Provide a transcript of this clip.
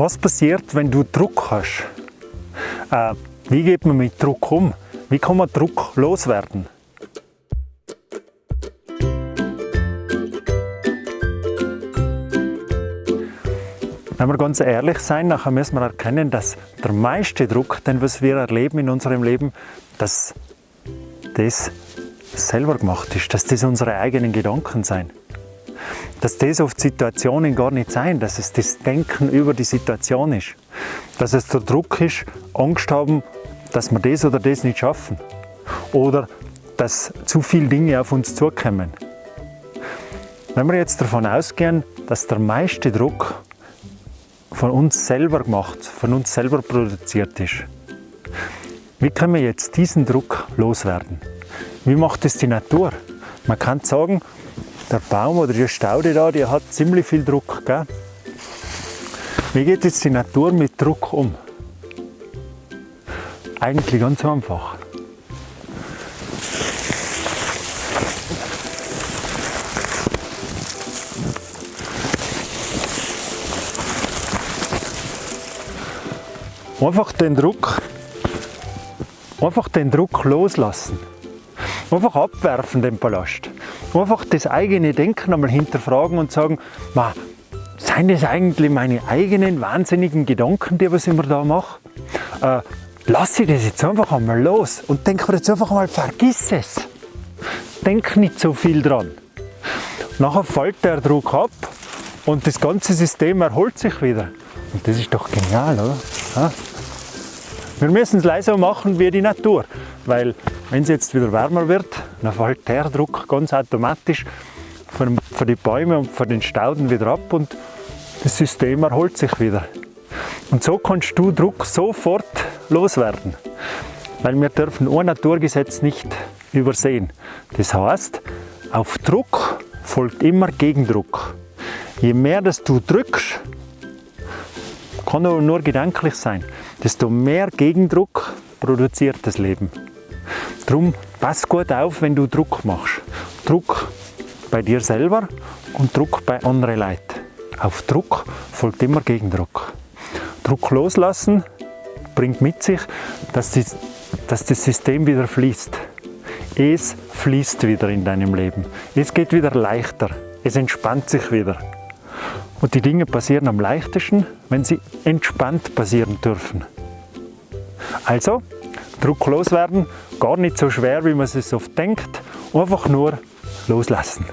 Was passiert, wenn du Druck hast? Äh, wie geht man mit Druck um? Wie kann man Druck loswerden? Wenn wir ganz ehrlich sein, nachher müssen wir erkennen, dass der meiste Druck, den was wir erleben in unserem Leben, dass das selber gemacht ist, dass das unsere eigenen Gedanken sein. Dass das oft Situationen gar nicht sein, dass es das Denken über die Situation ist. Dass es der Druck ist, Angst haben, dass wir das oder das nicht schaffen. Oder dass zu viele Dinge auf uns zukommen. Wenn wir jetzt davon ausgehen, dass der meiste Druck von uns selber gemacht, von uns selber produziert ist, wie können wir jetzt diesen Druck loswerden? Wie macht es die Natur? Man kann sagen, der Baum oder die Staude da, die hat ziemlich viel Druck. Gell? Wie geht jetzt die Natur mit Druck um? Eigentlich ganz einfach. Einfach den Druck, einfach den Druck loslassen. Einfach abwerfen den Ballast. Einfach das eigene Denken einmal hinterfragen und sagen, Ma, seien das eigentlich meine eigenen wahnsinnigen Gedanken, die was ich mir da mache? Äh, lass ich das jetzt einfach einmal los und denk mir jetzt einfach mal, vergiss es. Denk nicht so viel dran. Nachher fällt der Druck ab und das ganze System erholt sich wieder. Und das ist doch genial, oder? Ja? Wir müssen es leiser machen wie die Natur, weil wenn es jetzt wieder wärmer wird, dann fällt der Druck ganz automatisch von, den Bäumen und von den Stauden wieder ab und das System erholt sich wieder. Und so kannst du Druck sofort loswerden, weil wir dürfen ein Naturgesetz nicht übersehen. Das heißt, auf Druck folgt immer Gegendruck. Je mehr dass du drückst, kann nur gedanklich sein, desto mehr Gegendruck produziert das Leben. Darum pass gut auf, wenn du Druck machst. Druck bei dir selber und Druck bei anderen Leuten. Auf Druck folgt immer Gegendruck. Druck loslassen bringt mit sich, dass, die, dass das System wieder fließt. Es fließt wieder in deinem Leben. Es geht wieder leichter. Es entspannt sich wieder. Und die Dinge passieren am leichtesten, wenn sie entspannt passieren dürfen. Also, Druck loswerden, gar nicht so schwer, wie man es oft denkt, einfach nur loslassen.